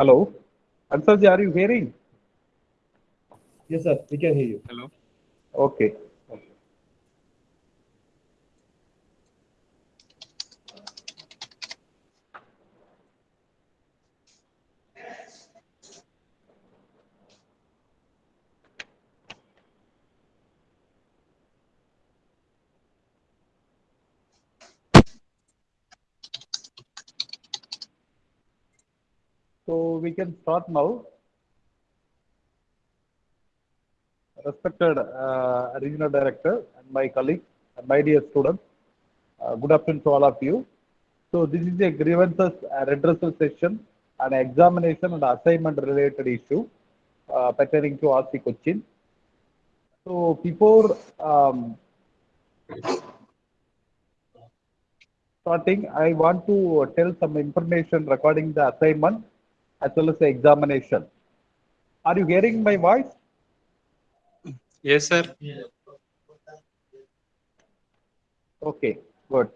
Hello. Ansarji, are you hearing? Yes, sir. We can hear you. Hello. Okay. We can start now. Respected uh, Regional Director and my colleagues and my dear students, uh, good afternoon to all of you. So this is a grievances uh, redressal session, an examination and assignment related issue uh, pertaining to RC Cochin. So before um, starting, I want to tell some information regarding the assignment as well as the examination. Are you hearing my voice? Yes, sir. Okay, good.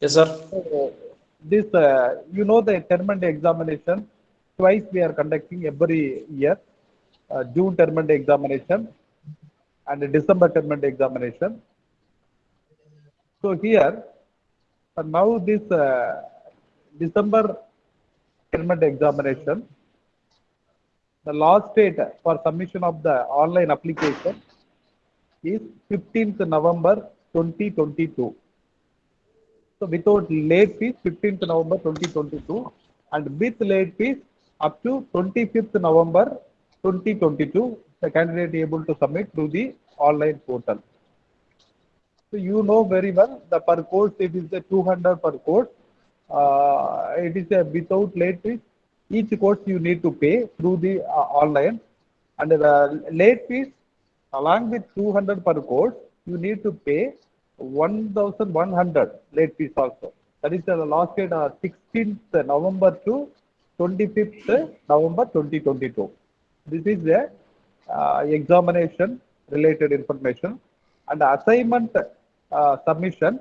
Yes, sir. So, this, uh, you know, the term and examination, twice we are conducting every year, uh, June term and examination and December term and examination. So here, uh, now this uh, December term examination, the last date for submission of the online application is 15th November 2022. So without late fees, 15th November 2022 and with late fees up to 25th November 2022, the candidate able to submit through the online portal. So you know very well the per course it is a 200 per course. Uh, it is a without late fees. Each course you need to pay through the uh, online and the late fees along with 200 per course you need to pay 1100 late fees also. That is the last date uh, 16th November to 25th November 2022. This is the uh, examination related information and assignment uh, submission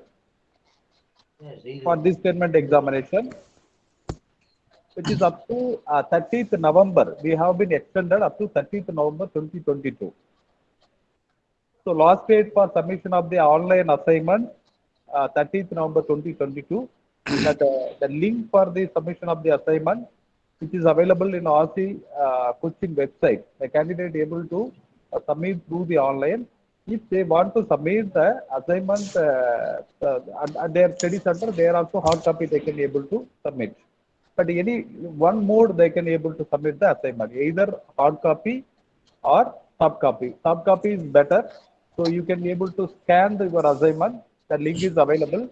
for this statement examination which is up to uh, 30th November. We have been extended up to 30th November 2022. So last date for submission of the online assignment, uh, 30th November 2022. that uh, the link for the submission of the assignment, which is available in RC uh, Cochin website. The candidate able to uh, submit through the online. If they want to submit the assignment uh, at, at their study center, they are also hard copy they can able to submit. But any one mode they can able to submit the assignment, either hard copy or soft copy. Soft copy is better. So you can able to scan the, your assignment. The link is available.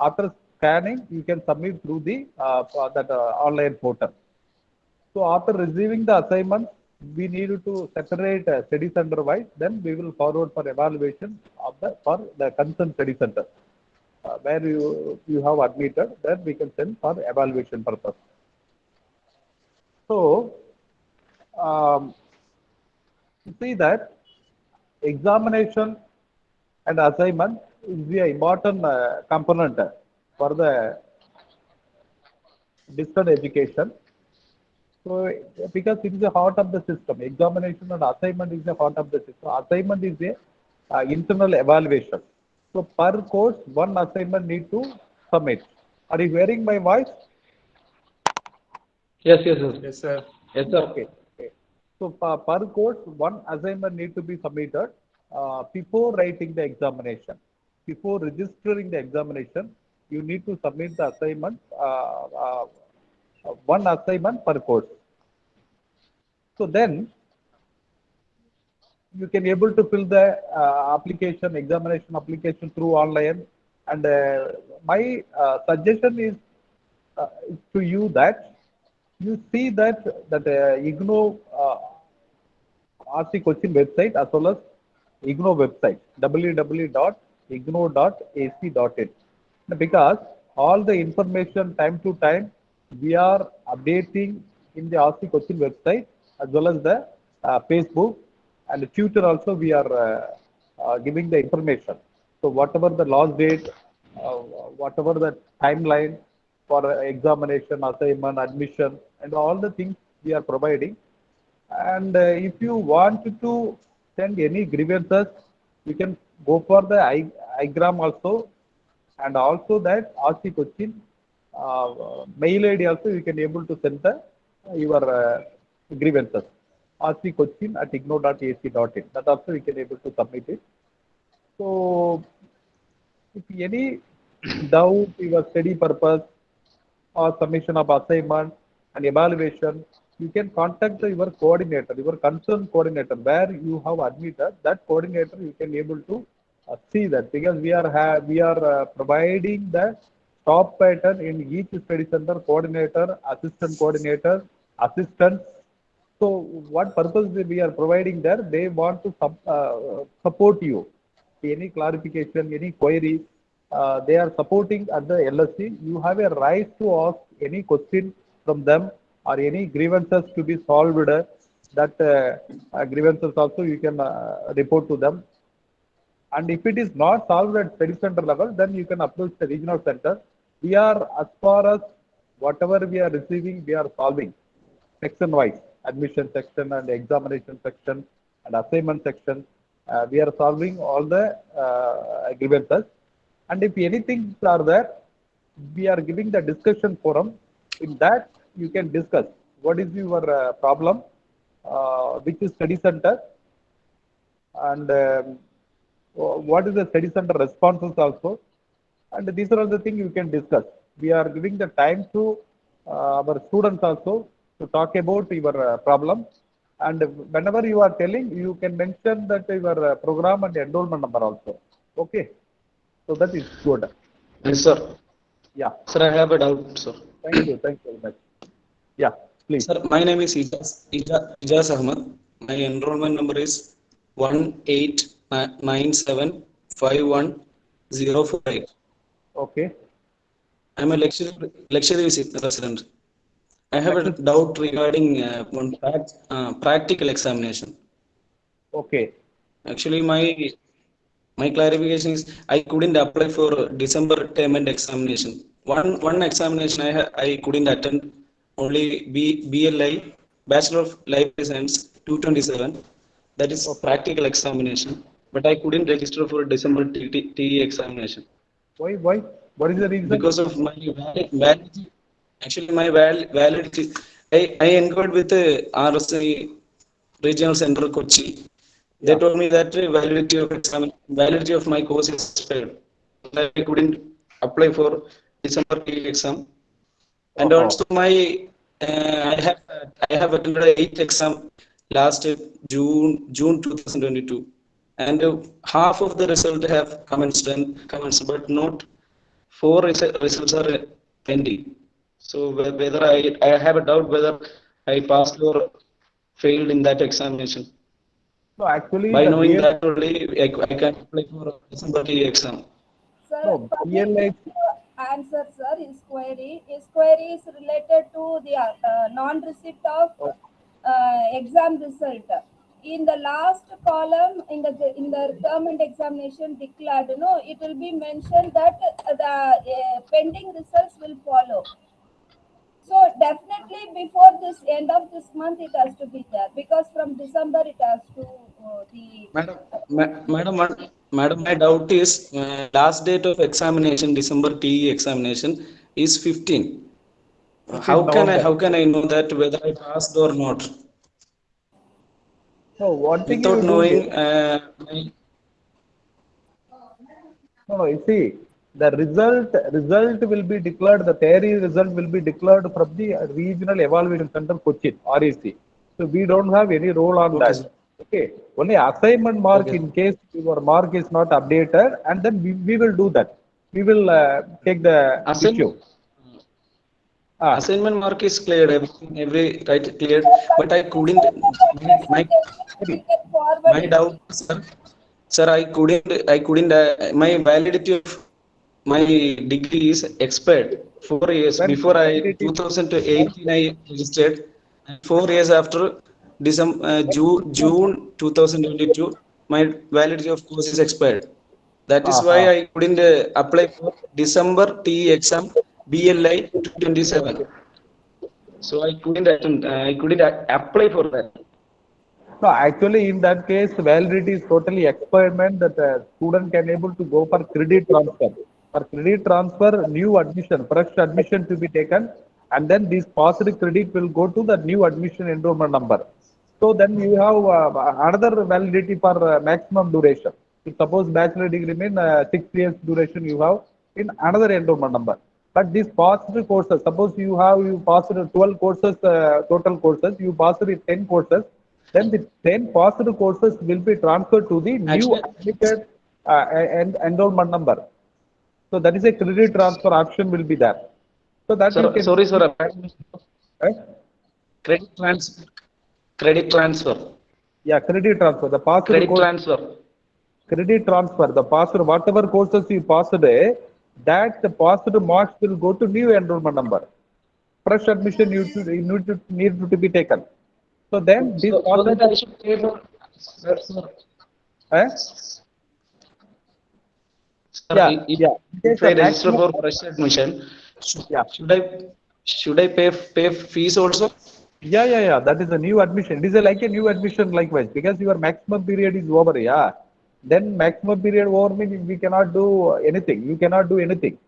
After scanning, you can submit through the uh, that uh, online portal. So after receiving the assignment, we need to separate uh, study center wise. Then we will forward for evaluation of the for the concerned study center uh, where you you have admitted. Then we can send for evaluation purpose. So um, see that examination and assignment is the important uh, component for the distance education. So because it is the heart of the system, examination and assignment is the heart of the system. Assignment is a uh, internal evaluation. So per course, one assignment need to submit. Are you hearing my voice? Yes, yes, yes. Yes, sir. Yes, sir. Okay. okay. So per, per course, one assignment need to be submitted uh, before writing the examination. Before registering the examination, you need to submit the assignment, uh, uh, one assignment per course. So then, you can able to fill the uh, application, examination application through online. And uh, my uh, suggestion is uh, to you that you see that that uh, IGNOU uh, RC Cochin website as well as IGNOU website www.ignou.ac.in because all the information time to time we are updating in the RC Cochin website as well as the uh, Facebook and the Twitter also we are uh, uh, giving the information. So whatever the last date, whatever the timeline for examination, assignment, admission, and all the things we are providing. And if you want to send any grievances, you can go for the IGRAM also, and also that RC Cochin uh, mail ID also you can able to send the your uh, grievances. RC Cochin at ignou.ac.in. That also you can able to submit it. So if any doubt, your study purpose or submission of assignment and evaluation, you can contact the, your coordinator, your concerned coordinator, where you have admitted that coordinator, you can able to uh, see that because we are ha- we are uh, providing the top pattern in each study center coordinator, assistant coordinator, assistant. So what purpose we are providing there? They want to sub, uh, support you. Any clarification, any query, uh, they are supporting at the LSC. You have a right to ask any question from them or any grievances to be solved. That uh, uh, grievances also you can uh, report to them. And if it is not solved at study center level, then you can approach the regional center. We are, as far as whatever we are receiving, we are solving section wise, admission section and examination section and assignment section. Uh, we are solving all the uh, grievances. And if anything are there, we are giving the discussion forum. In that, you can discuss what is your uh, problem, uh, which is study center, and um, what is the study center responses also. And these are all the things you can discuss. We are giving the time to uh, our students also to talk about your uh, problem. And whenever you are telling, you can mention that your uh, program and enrollment number also. Okay. So that is good. Yes, sir. Yeah. Sir, I have a doubt, sir. Thank you. Thank you very much. Yeah. Please. Sir, my name is Ijaz, Ija- Ijaz Ahmad. My enrollment number is one eight nine seven five one zero four eight. Okay. I'm a lecture, lecture resident. I have a doubt regarding uh, one uh, practical examination. Okay. Actually, my my clarification is I couldn't apply for December term and examination. One one examination I I couldn't attend. Only B BLI Bachelor of Life Science 227. That is a practical examination. But I couldn't register for December TE examination Why? Why? What is the reason? because of my validity. Actually, my val- validity. I I inquired with the RSI Regional Center Kochi. They told me that uh, validity of exam, validity of my course is expired. I couldn't apply for December exam. And Oh. also my, uh, I have, I have attended eighth exam last uh, June, June 2022. And uh, half of the result have commenced and commenced, but not four resu- results are uh, pending. So whether I, I have a doubt whether I passed or failed in that examination. No, actually, By the knowing BL that only, I, I can apply for December TE exam. Sir, No, permit PLA me to answer, sir, his query. His query is related to the uh, non-receipt of uh, exam result. In the last column, in the in the term and examination declared, you know, it will be mentioned that uh, the uh, pending results will follow. So definitely before this end of this month, it has to be there because from December it has to uh, the Madam, ma- madam, madam, my doubt is, uh, last date of examination, December TE examination is fifteen. How can I, how can I know that whether I passed or not? No, one thing Without do knowing, is- uh, my- No, no, you see, the result, result will be declared, the theory result will be declared from the regional evaluation center Cochin, REC. So we don't have any role on Okay, that. Okay, only assignment mark Okay. in case your mark is not updated and then we, we will do that. We will uh, take the Assign- issue. Ah, assignment mark is cleared, everything, every, right, cleared, but I couldn't, my, we can forward my doubt, sir, sir, I couldn't, I couldn't, uh, my validity of my degree is expired four years When before I, 2018 I registered, four years after December, uh, June, June 2022, my validity of course is expired. That is why Ah, I couldn't uh, apply for December TE exam BLI 227. So I couldn't attend, uh, I couldn't apply for that. No, actually, in that case, validity is totally experiment that a student can able to go for credit transfer. For credit transfer, new admission, fresh admission to be taken, and then this positive credit will go to the new admission enrollment number. So then you have uh, another validity for uh, maximum duration. If suppose bachelor degree mean uh, six years duration you have in another enrollment number. But these positive courses, suppose you have you passed 12 courses, uh, total courses, you passed with 10 courses, then the 10 positive courses will be transferred to the new Actually- application uh, and enrollment number. So that is a credit transfer option will be there. So that you Sir, sorry, sir. Right? Credit transfer. Credit transfer. Yeah, credit transfer. The positive Credit course, transfer. credit transfer. The positive whatever courses you passed, eh, that the positive marks will go to new enrollment number. Fresh admission you to, you need to need to be taken. So then this So, so that I should pay for. Sir, sir. eh? Sir, Yeah, if- yeah. If I register for fresh admission, should, Yeah. should I should I pay pay fees also? Yeah, yeah, yeah. That is a new admission. It is a, like a new admission likewise because your maximum period is over. Yeah. Then maximum period over means we cannot do anything. You cannot do anything.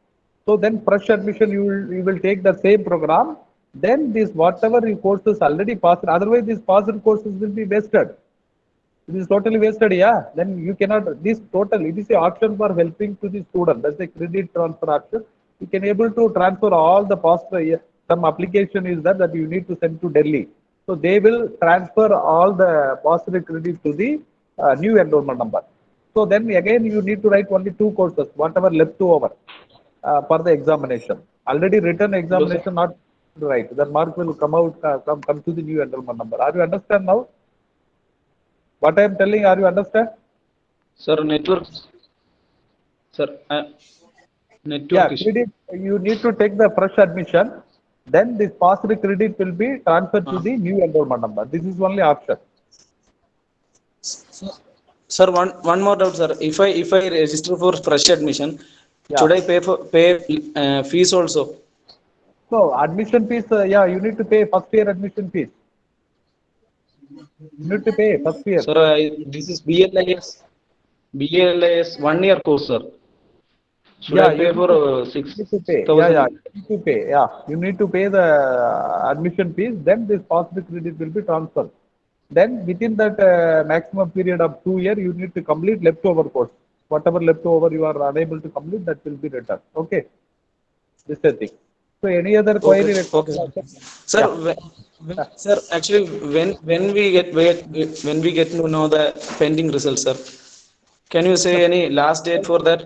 So then fresh admission you will you will take the same program. Then this whatever your courses already passed. Otherwise these passed courses will be wasted. It is totally wasted. Yeah. Then you cannot this total. It is a option for helping to the student. That's a credit transfer option. You can able to transfer all the past year. Some application is that that you need to send to Delhi. So they will transfer all the positive credit to the uh, new enrollment number. So then again you need to write only two courses, whatever left over uh, for the examination. Already written examination not right. The mark will come out uh, come come to the new enrollment number. Are you understand now? What I am telling, are you understand? Sir, network. Sir, uh, network Yeah, issue. credit, you need to take the fresh admission. Then this positive credit will be transferred to the new enrollment number. This is only option. Sir, one one more doubt, sir. If I if I register for fresh admission, Yeah. should I pay for pay uh, fees also? So admission fees, uh, yeah, you need to pay first year admission fees. You need to pay first year. Sir, I, this is BLIS. BLIS one year course, sir. Should Yeah, I pay for need uh, six to pay. Yeah, yeah. You need to pay. Yeah, you need to pay the uh, admission fees. Then this positive credit will be transferred. Then within that uh, maximum period of two year, you need to complete leftover course. Whatever leftover you are unable to complete, that will be returned. Okay. This is the thing. So any other query? okay. Sir, when, when- sir, actually, when when we get when we get to know the pending results, sir, can you say any last date for that?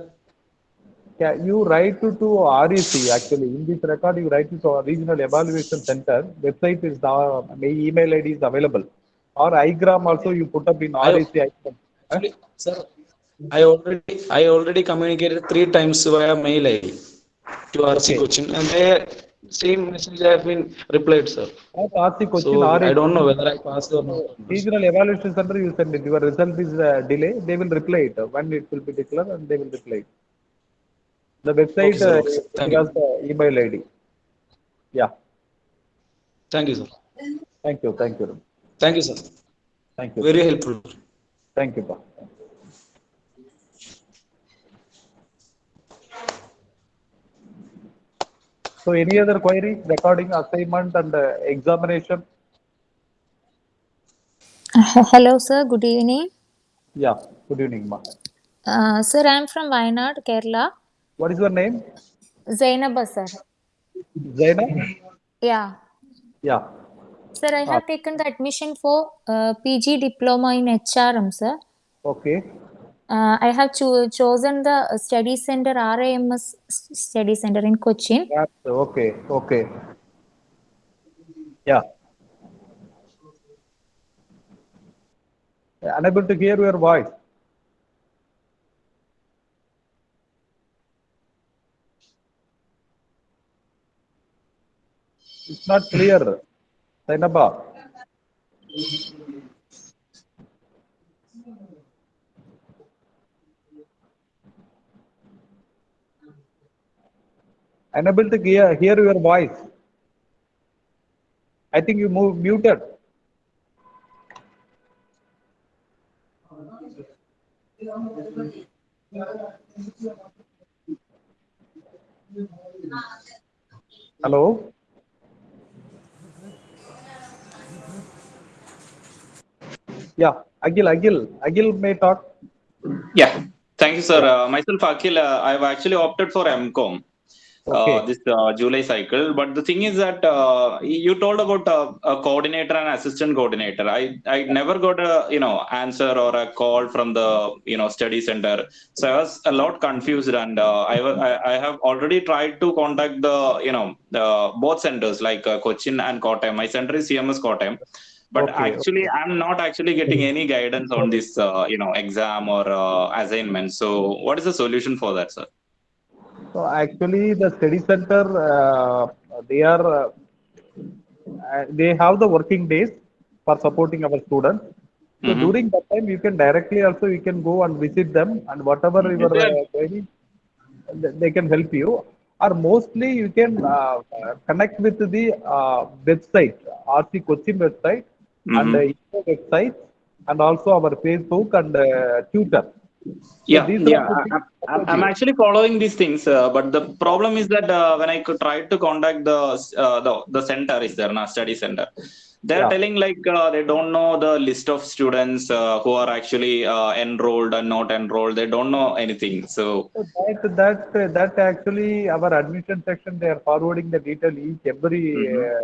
Yeah, you write to, to REC actually. In this record, you write to our Regional Evaluation Center. Website is the my email ID is available. Or igram also you put up in I- REC. igram. Huh? Sir, I already I already communicated three times via mail ID to RC Okay. Cochin, and they same message I have been replied, sir. At RC Cochin, So I don't know whether I passed or not. Regional Evaluation Center, you send it. Your result is uh, delay. They will reply it when it will be declared, and they will reply it. The website Okay, uh, Okay. Has the email ID. Yeah. Thank you, sir. Thank you. Thank you. Thank you, sir. Thank you. Very helpful. Thank you. Pa. So any other query regarding assignment and uh, examination? Uh, Hello, sir. Good evening. Yeah. Good evening, ma. Uh, sir, I'm from Wayanad, Kerala. What is your name? Zainaba, sir. Zaina? Yeah. Yeah. Sir, I have taken the admission for uh, PG diploma in HRM, sir. Okay. Uh, I have cho- chosen the uh, study center, RAMS study center in Cochin. Okay. Okay. Yeah. Unable to hear your voice. It's not clear. Zainaba. Unable to hear, hear your voice. I think you move muted. Hello? Yeah, Agil, Agil, Agil may talk. Yeah, thank you, sir. Uh, myself, Akhil, uh, I've actually opted for MCOM Okay. uh, this uh, July cycle. But the thing is that uh, you told about a coordinator and assistant coordinator. I I never got a you know answer or a call from the you know study center. So I was a lot confused, and uh, I, I I have already tried to contact the you know the both centers like uh, Cochin and Kottayam. My center is CMS Kottayam. But Okay, actually, I'm not actually getting any guidance on this, uh, you know, exam or uh, assignment. So, what is the solution for that, sir? So actually, the study center, uh, they are, uh, they have the working days for supporting our students. So Mhm. during that time, you can directly also, you can go and visit them and whatever uh, query, th- they can help you. Or mostly you can uh, connect with the uh, website, RC Cochin website and uh, website and also our Facebook and uh, Twitter. Yeah, are yeah. I- things I- I'm, I'm actually following these things, uh, but the problem is that uh, when I could try to contact the uh, the the center is there, na study center. They're Yeah. telling like uh, they don't know the list of students uh, who are actually uh, enrolled and not enrolled. They don't know anything. So So that that that actually our admission section they are forwarding the detail each every uh,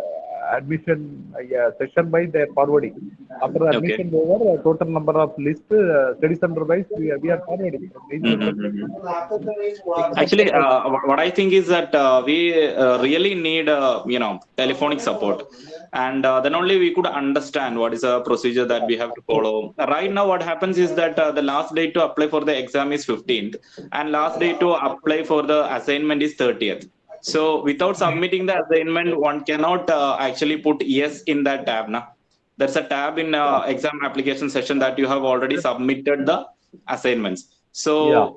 admission uh, yeah, session by they are forwarding. After admission over, uh, total number of list uh, study center wise we are, we are forwarding. from each session. Actually, uh, what I think is that uh, we uh, really need, uh, you know, telephonic support, and uh, then only we could understand what is a procedure that we have to follow. Right now, what happens is that uh, the last date to apply for the exam is 15th, and last date to apply for the assignment is 30th. So, without submitting the assignment, one cannot uh, actually put yes in that tab. Now, there's a tab in uh, exam application session that you have already submitted the assignments. So Yeah.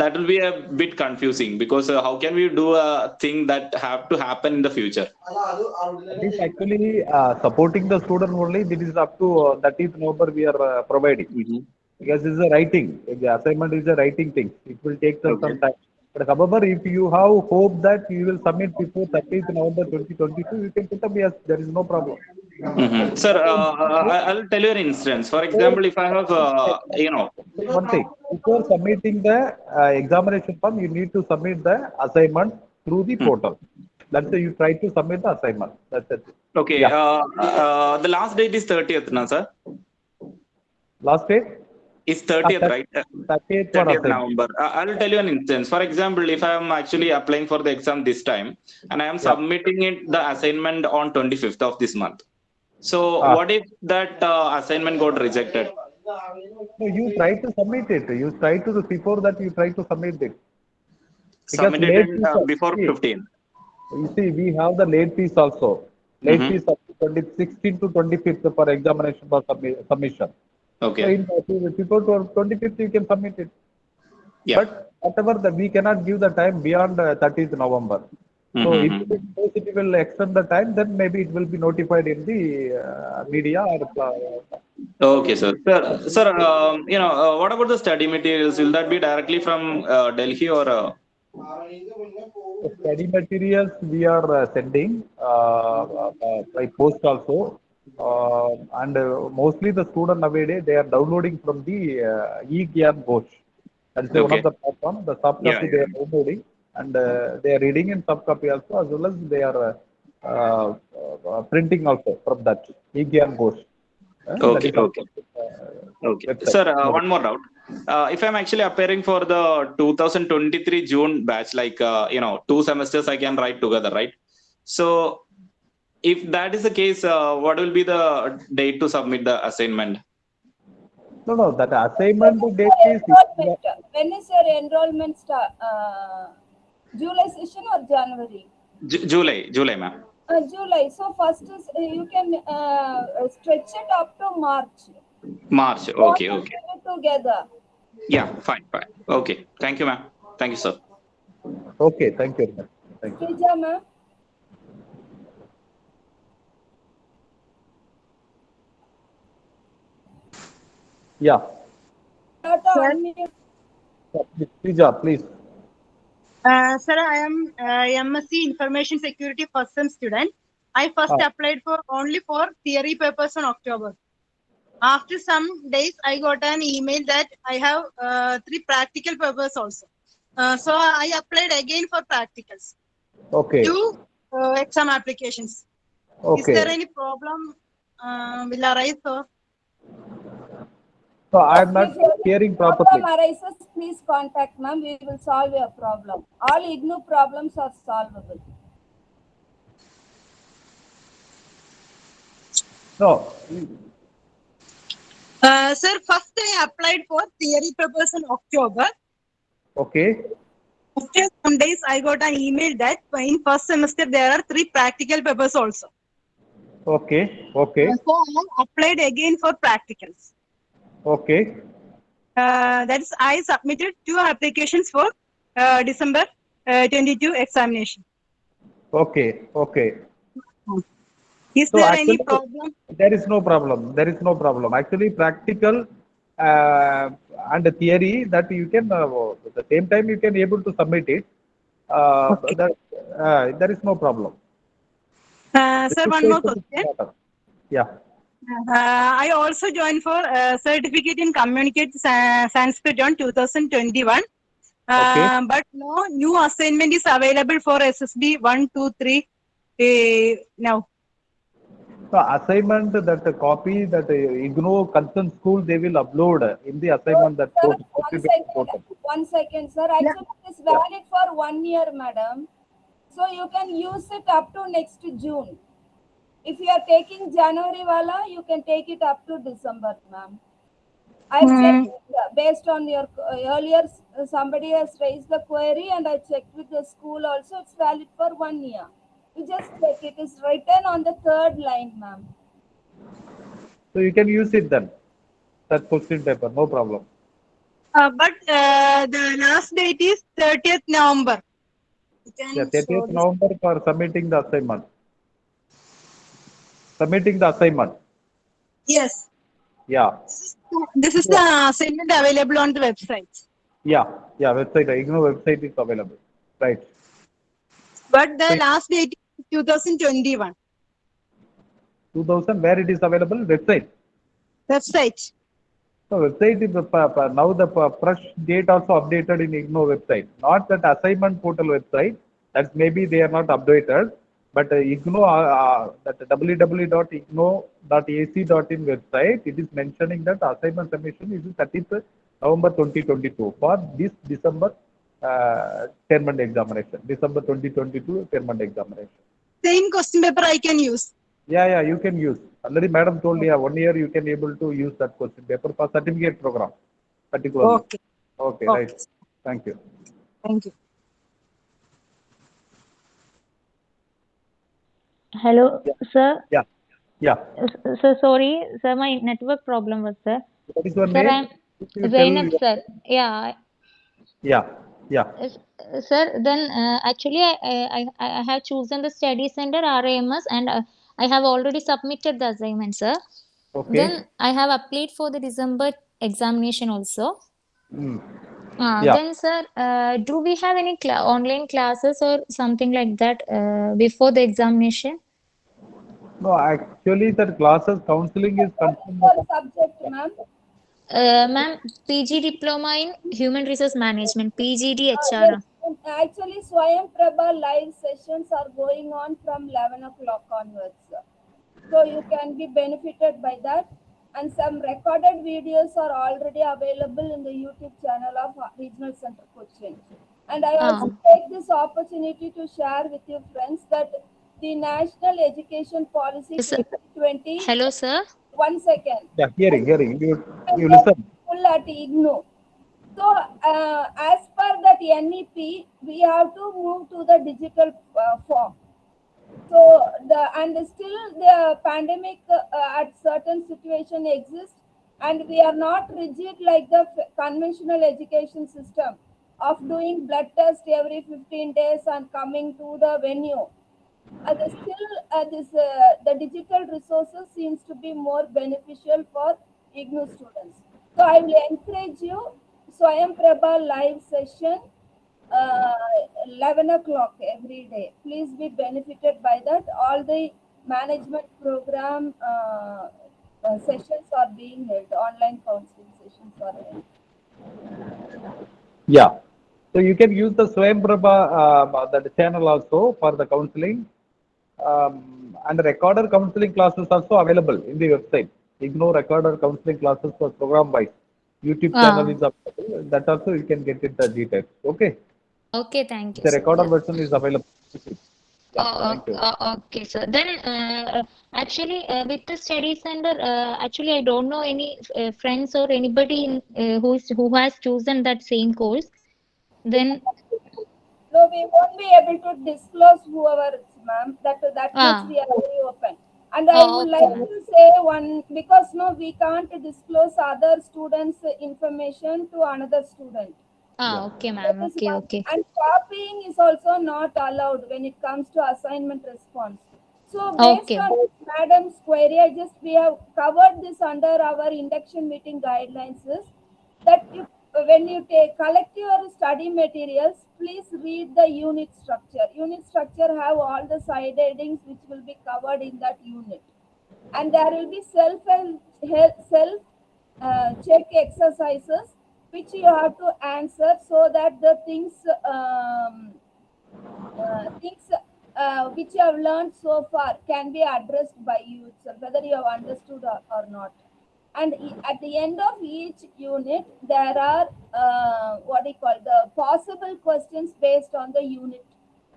that will be a bit confusing because uh, how can we do a thing that have to happen in the future? That is actually uh, supporting the student only. This is up to uh, 30th November we are uh, providing. because it's a writing. The assignment is a writing thing. It will take some, some time. But however, if you have hope that you will submit before 30th November 2022, you can put up yes, there is no problem. Mhm. Sir, uh, I'll tell you an instance. For example, if I have, uh, you know, One thing, before submitting the uh, examination form, you need to submit the assignment through the portal. That's why you try to submit the assignment. That's it. okay, Yeah. uh, uh, the last date is 30th, na, sir? Last date, Is 30th, that- right? 30th for 30th. November. Uh, I'll tell you an instance. For example, if I am actually applying for the exam this time and I am submitting it the assignment on 25th of this month. So Ah. what if that uh, assignment got rejected? No, you try to submit it. You try to, before that, you try to submit it. Because late in, uh, before 15. You see, we have the late fees also. Late Mhm. fees up 20, 16 to 25th for examination for submi- submission. So Okay. in, uh, before 25th, you can submit it. Yeah. But whatever that we cannot give the time beyond uh, 30th November. So Mhm, if it, if it will extend the time, then maybe it will be notified in the uh, media or uh, Okay, sir. Sir, sir um, you know, uh, what about the study materials? Will that be directly from uh, Delhi or? Uh, study materials we are uh, sending uh, uh, uh, by post also. Uh, and uh, mostly the student nowadays, they are downloading from the uh, eGyanKosh. That is one of the platform. The soft Yeah, copy they are downloading and uh, they are reading in soft copy also as well as they are uh, uh, uh, printing also from that eGyanKosh. Okay, okay. uh, okay. website. Sir, uh, one more doubt. Uh, if I'm actually appearing for the 2023 June batch, like, uh, you know, two semesters I can write together, right? So, if that is the case, uh, what will be the date to submit the assignment? No, no, that assignment date is Enrollment. When is your enrollment start? Uh, July session or January? Ju- July, July, ma'am. Uh, July. So first is uh, you can uh, stretch it up to March. March. Okay, Both okay. of Together. Yeah, fine, fine. Okay. Thank you, ma'am. Thank you, sir. okay. Thank you. very. Thank you. Srija ma'am. Yeah. Not to Sir? unmute. Please. Uh, sir, I am uh, MSc Information Security first sem student. I first Oh. applied for only for theory papers in October. After some days, I got an email that I have uh, three practical papers also. Uh, so I applied again for practicals. Okay. Two uh, exam applications. Okay. Is there any problem uh, will arise? So So I'm not If hearing properly. arises, please contact ma'am. We will solve your problem. All IGNOU problems are solvable. No. uh, sir, first I applied for theory papers in October. Okay. After some days, I got an email that in first semester there are three practical papers also. Okay. Okay. So I applied again for practicals. Okay. Uh, that is, I submitted two applications for uh, December uh, 22 examination. Okay. Okay. Is So there any problem? There is no problem. There is no problem. Actually, practical uh, and theory that you can uh, at the same time you can able to submit it. Uh, Okay. that, uh, there is no problem. Uh, sir, one more question. Yeah. Uh, I also joined for uh, certificate in communicate Sa- Sanskrit on 2021. Uh, Okay. But no new assignment is available for SSB 1, 2, 3 uh, now. So assignment that the copy that uh, IGNOU concerned school they will upload in the assignment that Sir, portal. one second, one second, sir. Actually, it is valid for one year, madam. So you can use it up to next June. If you are taking January wala, you can take it up to December, ma'am. I've Hmm. checked based on your uh, earlier, somebody has raised the query and I checked with the school also, it's valid for one year. You just check, it is written on the third line, ma'am. So you can use it then. That question paper, no problem. Uh, but uh, the last date is 30th November. Yeah, 30th this. November for submitting the assignment. Submitting the assignment. Yes. Yeah. This is the assignment available on the website. Yeah. Yeah. Website. IGNOU website is available. Right. But the last date is 2021. 2000. Where it is available? Website. Website. So website is the pa- pa- now the fresh date also updated in IGNOU website. Not that assignment portal website. That maybe they are not updated. But uh, IGNOU uh, uh, that www.ignou.ac.in website it is mentioning that assignment submission is 30th November 2022 for this December uh, term examination. December 2022 term examination. Same question paper I can use. Yeah, yeah, you can use. Already madam told you, yeah, one year you can able to use that question paper for certificate program, particularly. Okay. Okay, Okay. right. Thank you. Thank you. Hello, sir. Yeah, yeah. So sorry, sir. My network problem was sir. What is your Sir, name? I'm Zainab, sir. Yeah, Yeah, yeah. S- sir. Then uh, actually, I, I I I have chosen the study center RAMS, and uh, I have already submitted the assignment, sir. Okay. Then I have applied for the December examination also. Mm. Uh, Yeah. Then, sir, uh, do we have any cla online classes or something like that uh, before the examination? No, actually, that classes counseling is concerned. For subject, ma'am. Uh, ma'am, PG diploma in human resource management, PGD HR. yes, Actually, Swayam Prabha live sessions are going on from 11 o'clock onwards. So you can be benefited by that. And some recorded videos are already available in the YouTube channel of Regional Center Cochin. And I also take this opportunity to share with you friends that the National Education Policy Yes, sir. 2020, Hello, sir. one second, Yeah, hearing, hearing. You, you listen. full at IGNOU. So, uh, as per that NEP, we have to move to the digital uh, form. So, the and still the pandemic uh, at certain situation exists, and we are not rigid like the conventional education system of doing blood test every 15 days and coming to the venue. Uh, the still, uh, this uh, the digital resources seems to be more beneficial for IGNOU students. So I will encourage you, Swayam Prabha live session, uh, 11 o'clock every day. Please be benefited by that. All the management program uh, uh, sessions are being held, online counseling sessions are held. Yeah. So you can use the Swayam Prabha, uh, that channel also for the counseling. Um, and recorder counseling classes also available in the website. IGNOU recorder counseling classes for program wise. YouTube Ah. channel is available. That also you can get it the details. Okay. Okay, thank you. The sir. recorded Yeah. version is available. Yeah, Oh, thank okay, so Then, uh, actually, uh, with the study center, uh, actually, I don't know any uh, friends or anybody in, uh, who is who has chosen that same course. Then, No, we won't be able to disclose whoever it's ma'am. That that Ah. much we are very open. And I Oh, would okay, like ma'am. to say one because no, we can't disclose other students' information to another student. Ah, okay, ma'am. Okay, okay. And copying is also not allowed when it comes to assignment response. So based Okay. on madam's query, I just we have covered this under our induction meeting guidelines is that you, when you take collect your study materials, please read the unit structure. Unit structure have all the side headings which will be covered in that unit. And there will be self help self uh, check exercises which you have to answer so that the things um, uh, things uh, which you have learned so far can be addressed by you itself, whether you have understood or, or not. And at the end of each unit, there are uh, what you call the possible questions based on the unit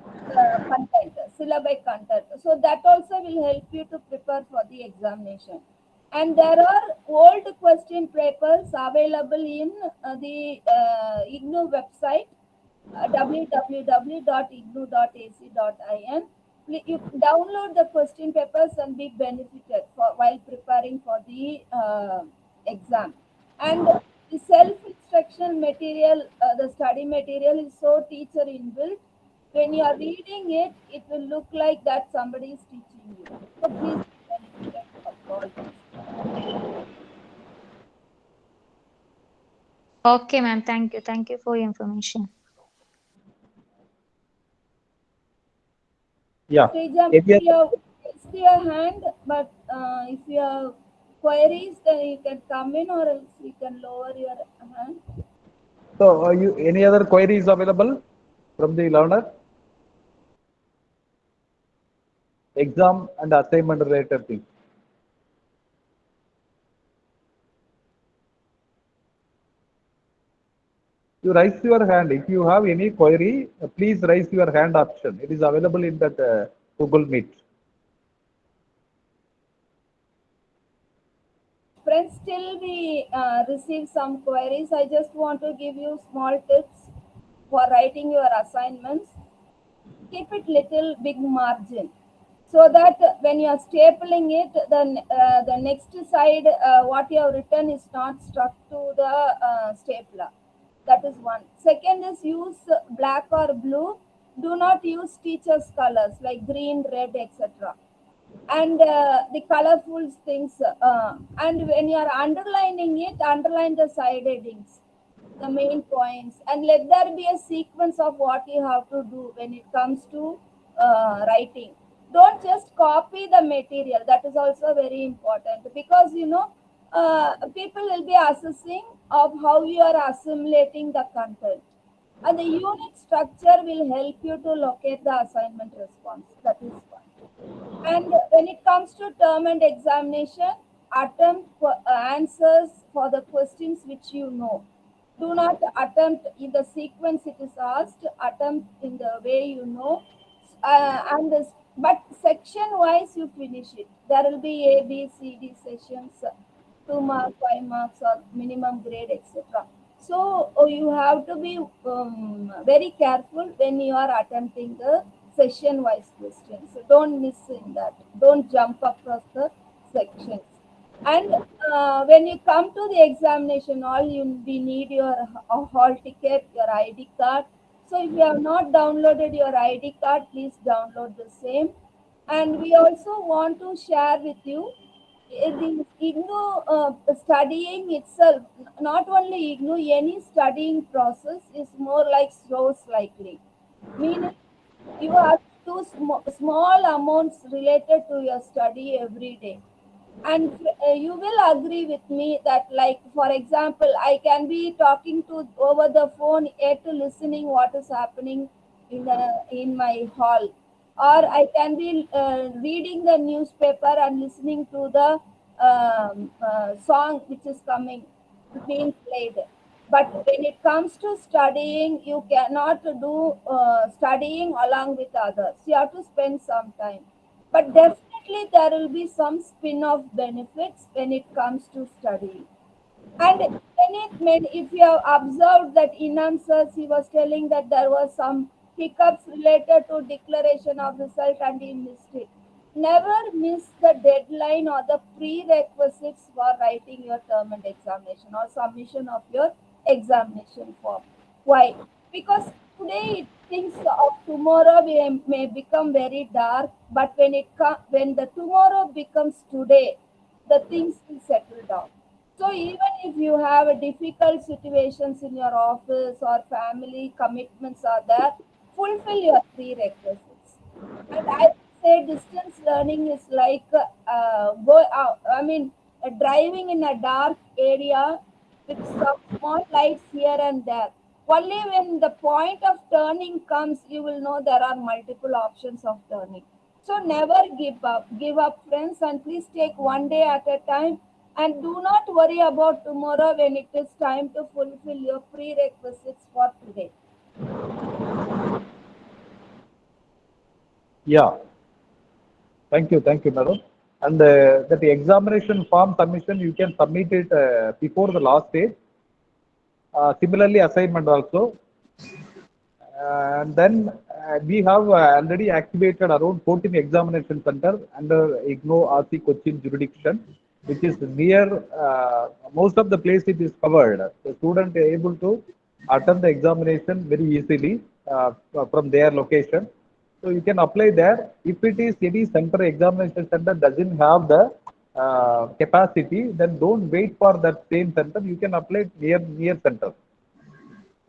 uh, content, syllabi content. So that also will help you to prepare for the examination. And there are old question papers available in uh, the uh, IGNOU website, uh, www.ignou.ac.in. Pl- You download the question papers and be benefited for while preparing for the uh, exam. And the self-instruction material, uh, the study material is so teacher inbuilt. When you are reading it, it will look like that somebody is teaching you. So please be benefited all this. Okay, ma'am. Thank you. Thank you for your information. Yeah. Srijam, If you if you have raised your hand, but uh, if you have queries, then you can come in or else you can lower your hand. So, are you any other queries available from the learner? Exam and assignment related things. You raise your hand. If you have any query, please raise your hand option. It is available in that uh, Google Meet. Friends, still we uh, receive some queries. I just want to give you small tips for writing your assignments. Keep it little big margin so that when you are stapling it, the, uh, the next side, uh, what you have written is not stuck to the uh, stapler. That is one. Second is use black or blue. Do not use teacher's colors like green, red, etc and uh, the colorful things uh, and when you are underlining it underline the side headings the main points and let there be a sequence of what you have to do when it comes to uh, writing don't just copy the material that is also very important because you know uh, people will be assessing of how you are assimilating the content and the unit structure will help you to locate the assignment response that is one and when it comes to term and examination, attempt for uh, answers for the questions which you know. Do not attempt in the sequence it is asked, attempt in the way you know. Uh, and this, but section wise you finish it. There will be A, B, C, D sessions, two marks, five marks, or minimum grade, etc. So oh, you have to be um, very careful when you are attempting the session wise questions. So don't miss in that. Don't jump across the sections. And uh, when you come to the examination, all you we need your hall ticket, your ID card. So if you have not downloaded your ID card, please download the same. And we also want to share with you the IGNOU uh, studying itself, not only IGNOU, any studying process is more like slow cycling. Meaning, you have to sm- small amounts related to your study every day. And uh, you will agree with me that, like, for example, I can be talking to over the phone, yet listening what is happening in the in my hall or I can be uh, reading the newspaper and listening to the um, uh, song which is coming, being played. But when it comes to studying, you cannot do uh, studying along with others. You have to spend some time. But definitely there will be some spin-off benefits when it comes to studying. And when it when if you have observed that in answers he was telling that there was some hiccups related to declaration of result and missed. Never miss the deadline or the prerequisites for writing your term and examination or submission of your examination form. Why? Because today things of tomorrow may, may become very dark, but when it when the tomorrow becomes today, the things will settle down. So even if you have a difficult situations in your office or family commitments are there, fulfill your prerequisites. And I say distance learning is like uh, go out. I mean, uh, driving in a dark area with some small lights here and there. Only when the point of turning comes, you will know there are multiple options of turning. So never give up. Give up, friends, and please take one day at a time. And do not worry about tomorrow when it is time to fulfill your prerequisites for today. Yeah. Thank you, thank you, madam. And uh, that examination form submission, you can submit it uh, before the last day. Uh, similarly, assignment also. and then uh, we have uh, already activated around 14 examination center under IGNOU RC Cochin jurisdiction, which is near uh, most of the place it is covered. The student able to attend the examination very easily from their location. So you can apply there. If it is any center examination center doesn't have the uh, capacity, then don't wait for that same center. You can apply near near center.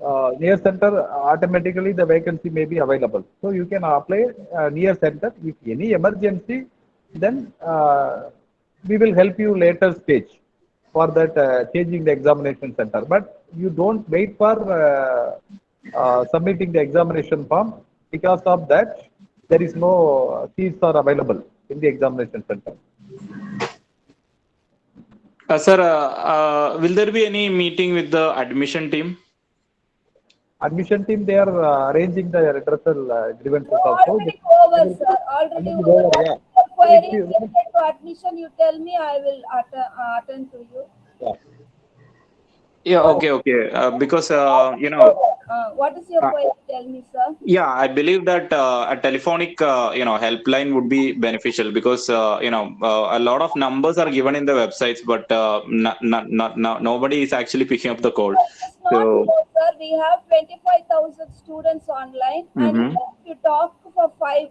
Uh, near center automatically the vacancy may be available. So you can apply uh, near center. If any emergency, then uh, we will help you later stage for that uh, changing the examination center. But you don't wait for uh, uh, submitting the examination form because of that there is no seats are available in the examination center. Uh, sir, uh, uh, will there be any meeting with the admission team? Admission team they are uh, arranging the redressal uh, grievances also. Already over, sir. Already Already over. over, yeah. Query If you- related to admission, you tell me, I will atten- uh, attend to you. Yeah. Yeah, okay, okay. Uh, because, uh, you know, Uh, what is your Uh, query? Tell me, sir. yeah, I believe that uh, a telephonic, uh, you know, helpline would be beneficial because, uh, you know, uh, a lot of numbers are given in the websites, but uh, not, not, not, not, nobody is actually picking up the call. So- sir. We have twenty-five thousand students online and Mhm. if you talk for five,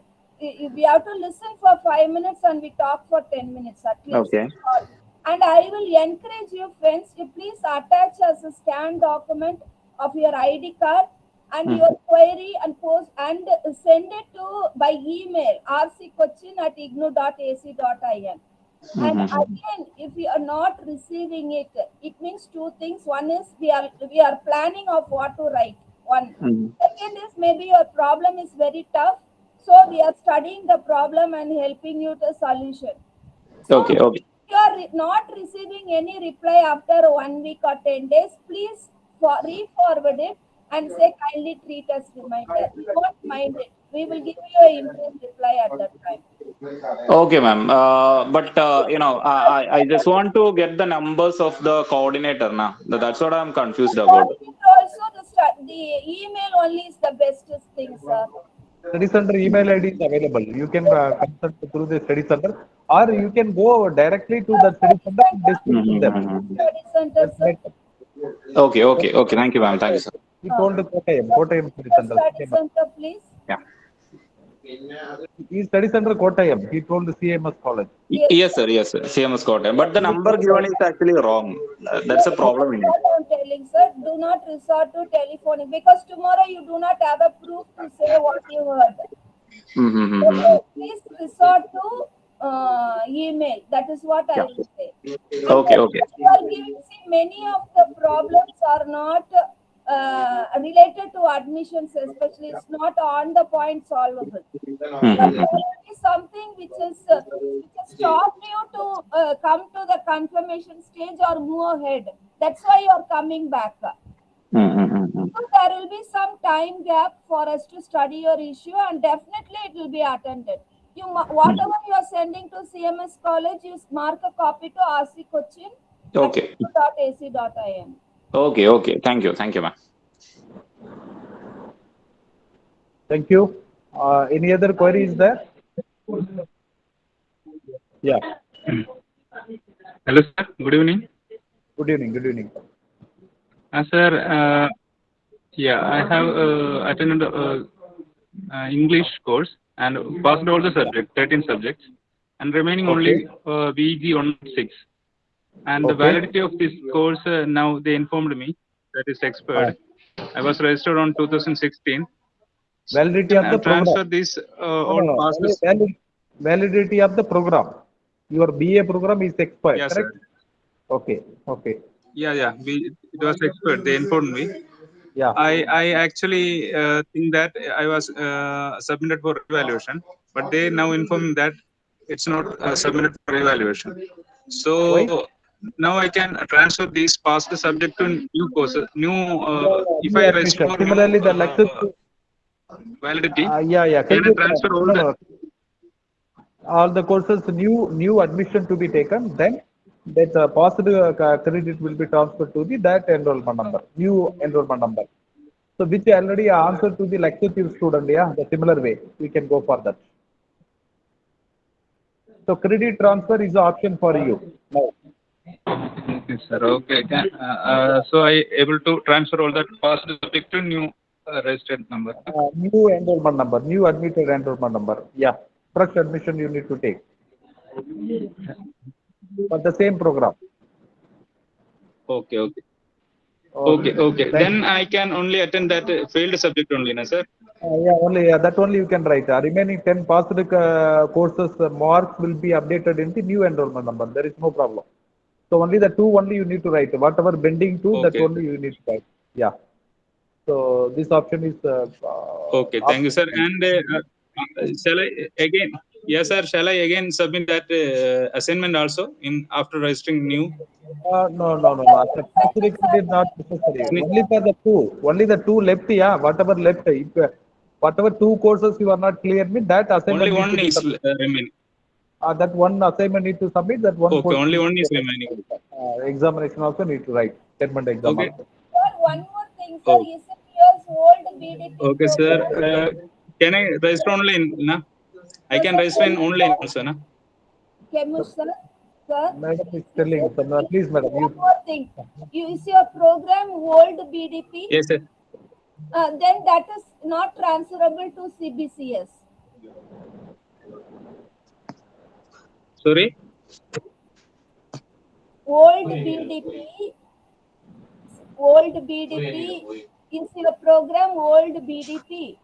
we have to listen for five minutes and we talk for ten minutes at least. Okay. And I will encourage you friends to please attach as a scan document of your ID card and Mhm. your query and post and send it to by email rccochin at ignou.ac.in. And Mhm. again, if you are not receiving it, it means two things. One is we are we are planning of what to write. One. Mhm. Second is maybe your problem is very tough, so we are studying the problem and helping you to solution. So Okay, okay. If you are re- not receiving any reply after one week or ten days, please for re-forward it and say kindly treat us reminder. We won't mind it. We will give you a instant reply at that time. Okay, ma'am. Uh, but uh, you know, I, I- just want to get the numbers of the coordinator now. That's what I'm confused about. Also, the, the email only is the bestest thing, sir. Study center email ID is available. You can uh, consult through the study center or you can go directly to the study center and discuss with them. Mhm. Study center, sir. Okay, okay, okay. Thank you, ma'am. Thank you, sir. We told the Kottayam, Kottayam study center. Study center, please. Yeah. He studies under Kottayam. He told the CMS college. Y- Yes, sir. Yes, sir. CMS Kottayam. But the number given is actually wrong. Uh, That's a problem in it. I'm telling, sir, do not resort to telephonic because tomorrow you do not have a proof to say what you heard. Mm-hmm. So please resort to uh, email. That is what I will say. Okay, okay. You are giving, see, many of the problems are not uh, related to admissions, especially it's not on the point solvable. But Mhm. there something which is uh, which has stopped you to uh, come to the confirmation stage or move ahead. That's why you are coming back. Mm-hmm. So there will be some time gap for us to study your issue, and definitely it will be attended. You whatever you are sending to CMS college, you mark a copy to RC Cochin. Okay. Dot AC. Dot .ac.in. Okay, okay. Thank you. Thank you, ma'am. Thank you. Uh, any other queries there? Yeah. Hello, sir. Good evening. Good evening. Good evening. Uh, sir, uh, yeah, I have uh, attended uh, uh, English course and passed all the subjects, 13 subjects, and remaining only uh, VG 106. And the validity of this course, uh, now they informed me that is expired. I was registered on 2016. Validity of the program. transfer this uh, No, no, no. Valid- Validity of the program. Your BA program is expired, Yes, correct? sir. Okay, okay. Yeah, yeah. We, it was expired. They informed me. Yeah. I, I actually uh, think that I was uh, submitted for evaluation, but they now inform that it's not uh, submitted for evaluation. So Why? Now I can transfer these past the subject to new courses, new. Uh, if New I register for new, Similarly, the uh, validity, Uh, yeah, yeah. can I you- transfer all no, the- All the courses, new new admission to be taken, then that uh, positive uh, credit will be transferred to the that enrollment number, new enrollment number. So which already answered to the lecture student, yeah, the similar way, we can go for that. So credit transfer is the option for you now. Okay, sir. Okay. Uh, uh, so I able to transfer all that past subject to new uh, registered number. Uh, new enrollment number, new admitted enrollment number, yeah. Fresh admission you need to take. For the same program. Okay, okay. Okay, okay. Then I can only attend that uh, failed subject only, na sir? Uh, yeah, only yeah, that only you can write. Uh, remaining 10 passed uh, courses uh, marks will be updated in the new enrollment number. There is no problem. So only the two only you need to write. Whatever bending to, that only you need to write. Yeah. So this option is. Uh, uh, Okay, thank you, sir. And uh, uh, shall I again? Yes, sir. Shall I again submit that uh, assignment also in after registering new? Uh, no, no, no, no. The passed is not necessary. Only for the two. Only the two left. Yeah, whatever left. If, uh, whatever two courses you are not clear with, that assignment. Only one is remaining. Uh, that one assignment need to submit. That one. Okay, only one to is remaining. Uh, examination also need to write. Statement exam Okay. also. Sir, one more thing, sir. Oh. Is it years old BDP? Okay, sir. Uh, can I register online? Na? I can register in online also, na? Kemush, sir. Sir. Madam is telling, some- uh, please, madam, One you, more thing. You is your program old BDP? Yes, sir. Uh, then that is not transferable to CBCS. Sorry. Old BDP, old BDP is your program old BDP.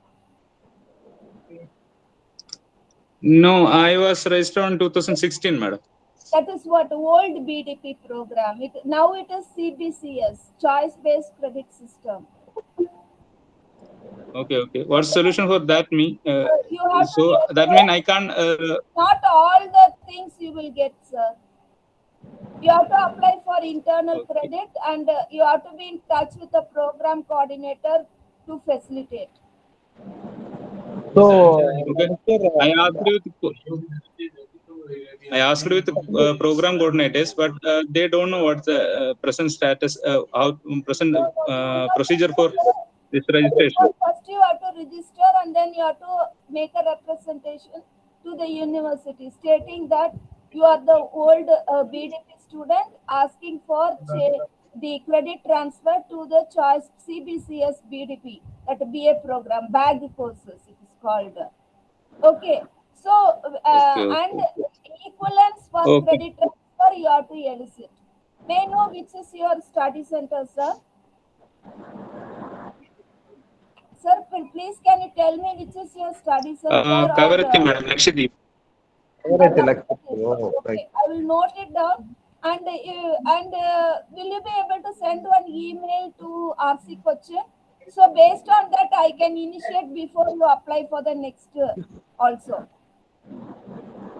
No, I was registered on 2016, madam. That is what old BDP program. It, now it is CBCS, choice-based credit system. Okay, okay. What's solution for that? Me. Uh, You have so to that mean I can't. Uh, not all the things you will get, sir. You have to apply for internal Okay. credit and uh, you have to be in touch with the program coordinator to facilitate. so, Okay. I asked with I asked with uh, program coordinators, but uh, they don't know what the uh, present status, uh, how present uh, procedure for this registration. First you have to register and then you have to make a representation to the university stating that you are the old uh, BDP student asking for the credit transfer to the choice CBCS BDP, that BA program, bag courses it is called. Okay, so, uh, Okay, okay, and equivalence for Okay. credit transfer you have to elicit. May I know which is your study center, sir? Sir, please can you tell me which is your study center? Uh, or, uh, madam, Lakshadweep. Alright, Lakshmi. Oh, Okay. I will note it down. And, uh, and uh, will you be able to send one email to RC Cochin? So based on that, I can initiate before you apply for the next uh, also.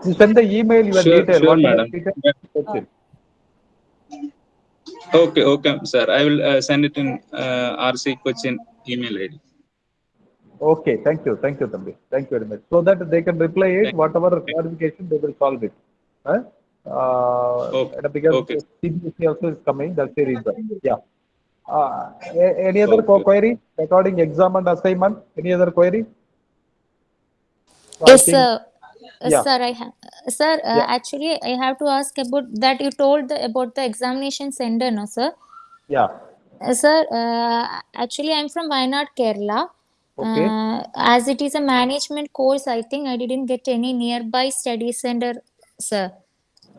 You send the email, your Sure, detail. sure, what madam. details? That's. Okay, okay, sir. I will uh, send it in uh, RC Cochin email ID. Okay, thank you, thank you, Thambi. Thank you very much. So that they can reply it, Thank- whatever clarification, they will solve it. Huh? Uh, Okay, because okay. CBCS also is coming, that's the reason. Yeah. Uh, any other Okay. query regarding exam and assignment? Any other query? So Yes, sir. Yeah. Sir, I ha- sir, uh, Yeah. actually, I have to ask about that. You told the, about the examination center, no, sir? Yeah. Uh, sir, uh, actually, I'm from Wayanad, Kerala. Okay. Uh, as it is a management course, I think I didn't get any nearby study center, sir.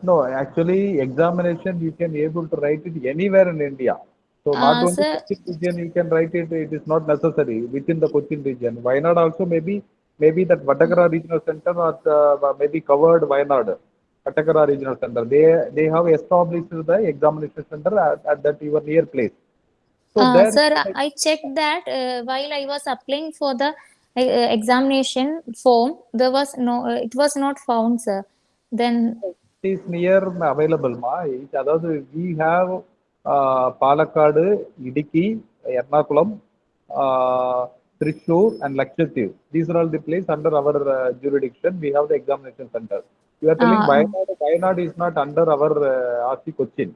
No, actually, examination you can able to write it anywhere in India. So not Uh, only sir- region, you can write it. It is not necessary within the Cochin region. Wayanad also maybe maybe that Vatakara regional center or the, maybe covered Wayanad, Vatakara regional center. They they have established the examination center at, at that your near place. So uh, sir, I, I checked that uh, while I was applying for the uh, examination form, there was no, uh, it was not found, sir. Then it is near available, ma. Otherwise, we have uh, Palakkad, Idukki, Ernakulam, uh, Trishur, and Lakshadweep. These are all the places under our uh, jurisdiction. We have the examination center. You are telling uh, Wayanad, is not under our uh, RC Cochin.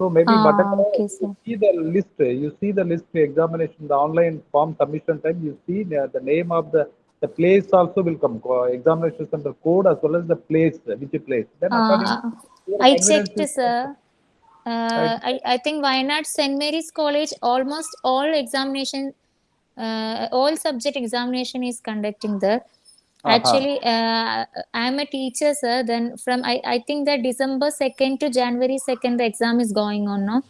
So maybe Ah, Vatakara, okay, you see the list, you see the list examination, the online form submission time, you see the, the name of the the place also will come, uh, examination center code as well as the place, which place. Then uh, to your I checked, is- sir. Uh, I, I think Wayanad St. Mary's College, almost all examination, uh, all subject examination is conducting there. Uh-huh. Actually, uh, I'm a teacher, sir. Then from I, I think that December 2nd to January 2nd, the exam is going on, no?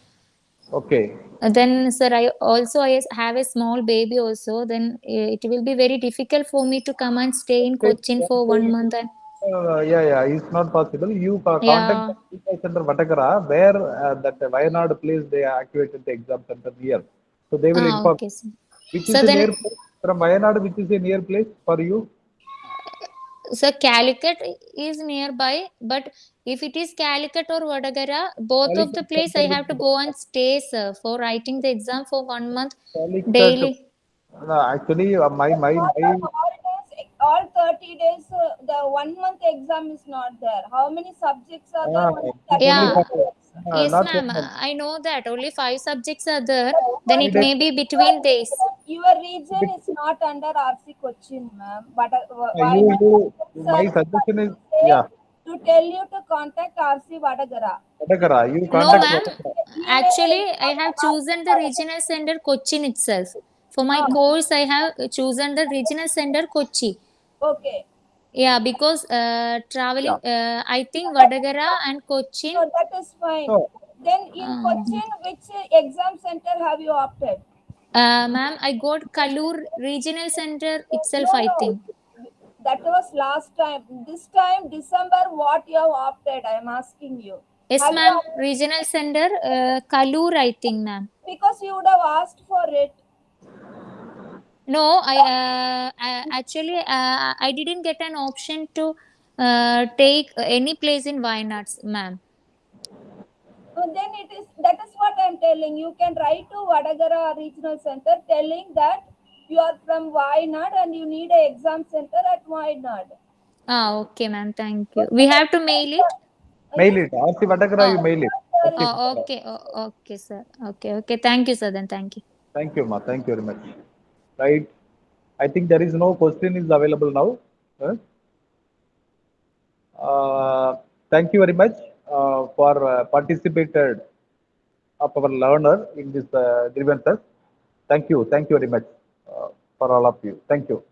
Okay. Uh, then, sir, I also I have a small baby also. Then uh, it will be very difficult for me to come and stay in Cochin for one month. And Uh, yeah, yeah, it's not possible. You ca- Yeah. contact the center Vatakara where uh, that Wayanad place they activated the exam center near. So they will ah, inform. okay, sir. Which So is a then- near place from Wayanad, which is a near place for you? So Calicut is nearby, but if it is Calicut or Vadagara, both of the Calicut place I have to go and stay, sir, for writing the exam for one month Calicut- daily. No, actually, uh, my my All my all 30 days, uh, the one month exam is not there. How many subjects are there? Ah, Only it's 30 Yeah. Only for- uh, Yes, ma'am. I know that only five subjects are there. Then it may be between days. Your region is not under RC Cochin, ma'am. But uh, why you, not? you, my Sir, suggestion is, say yeah, To tell you to contact RC Vadagara. Vatakara, you contact. No, contact ma'am. Actually, I have chosen the regional center Cochin itself. For my course, I have chosen the regional center Kochi. Okay. Yeah, because uh, traveling, uh, I think Vadagara and Cochin. So that is fine. So, Then in Ah. Cochin, which uh, exam center have you opted? Uh, ma'am, I got Kaloor Regional Center itself, No, I no. think. That was last time. This time, December, what you have opted? I am asking you. Yes, ma'am. Regional Center, uh, Kaloor, I think, ma'am. Because you would have asked for it. No, I, uh, I actually uh, I didn't get an option to uh, take any place in Wayanad, ma'am. So then it is that is what I am telling. You can write to Vadagara Regional Center telling that you are from Wayanad and you need an exam center at Wayanad. Ah, okay, ma'am. Thank you. We have to mail it. mail it. RC Vatakara, you Oh. mail it. RC Oh, okay. Oh, okay, sir. Okay, okay. Thank you, sir. Then thank you. Thank you, ma. Thank you very much. Right. I think there is no question is available now. Uh, thank you very much uh, for uh, participated of our learner in this uh, grievances. Thank you. Thank you very much uh, for all of you. Thank you.